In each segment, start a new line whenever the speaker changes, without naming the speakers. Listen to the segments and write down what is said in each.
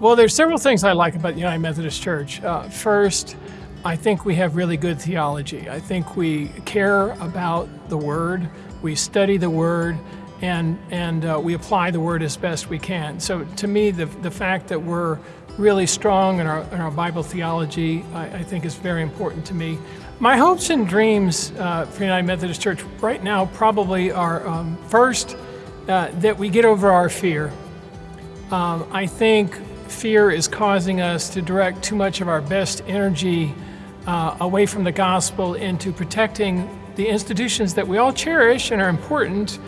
Well, there's several things I like about the United Methodist Church. Uh, first, I think we have really good theology. I think we care about the Word, we study the Word, and, and uh, we apply the Word as best we can. So to me, the, the fact that we're really strong in our, in our Bible theology, I, I think is very important to me. My hopes and dreams uh, for United Methodist Church right now probably are um, first, uh, that we get over our fear. Um, I think fear is causing us to direct too much of our best energy uh, away from the gospel into protecting the institutions that we all cherish and are important,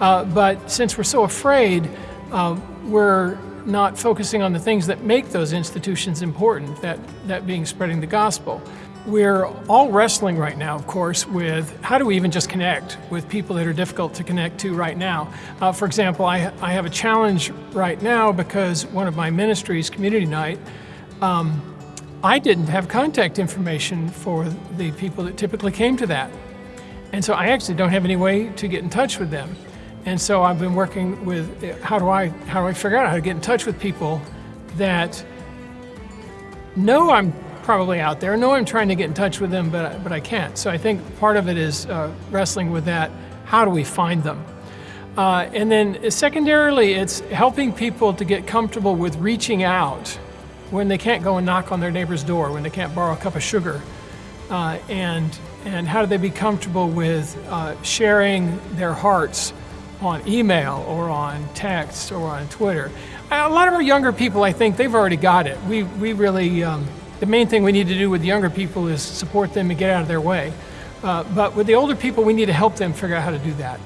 uh, but since we're so afraid, uh, we're not focusing on the things that make those institutions important, that, that being spreading the gospel. We're all wrestling right now, of course, with how do we even just connect with people that are difficult to connect to right now. Uh, for example, I, I have a challenge right now because one of my ministries, Community Night, um, I didn't have contact information for the people that typically came to that. And so I actually don't have any way to get in touch with them. And so I've been working with how do I how do I figure out how to get in touch with people that know I'm probably out there. Know I'm trying to get in touch with them, but, but I can't. So I think part of it is uh, wrestling with that. How do we find them? Uh, and then secondarily, it's helping people to get comfortable with reaching out when they can't go and knock on their neighbor's door, when they can't borrow a cup of sugar. Uh, and, and how do they be comfortable with uh, sharing their hearts on email or on text or on Twitter? A lot of our younger people, I think, they've already got it. We, we really, um, the main thing we need to do with younger people is support them and get out of their way. Uh, but with the older people, we need to help them figure out how to do that.